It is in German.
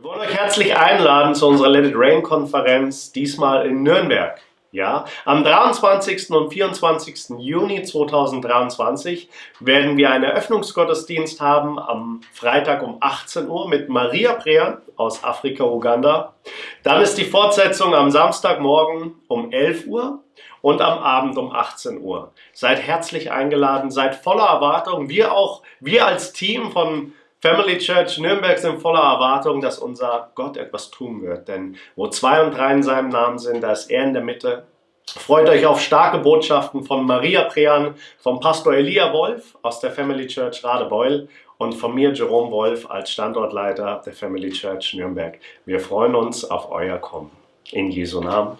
Wir wollen euch herzlich einladen zu unserer Let It Rain Konferenz, diesmal in Nürnberg. Ja, am 23. und 24. Juni 2023 werden wir einen Eröffnungsgottesdienst haben am Freitag um 18 Uhr mit Maria Prean aus Afrika, Uganda. Dann ist die Fortsetzung am Samstagmorgen um 11 Uhr und am Abend um 18 Uhr. Seid herzlich eingeladen, seid voller Erwartung. Wir auch, wir als Team von Family Church Nürnberg sind voller Erwartung, dass unser Gott etwas tun wird. Denn wo zwei und drei in seinem Namen sind, da ist er in der Mitte. Freut euch auf starke Botschaften von Maria Prean, vom Pastor Elia Wolf aus der Family Church Radebeul und von mir Jerome Wolf als Standortleiter der Family Church Nürnberg. Wir freuen uns auf euer Kommen. In Jesu Namen.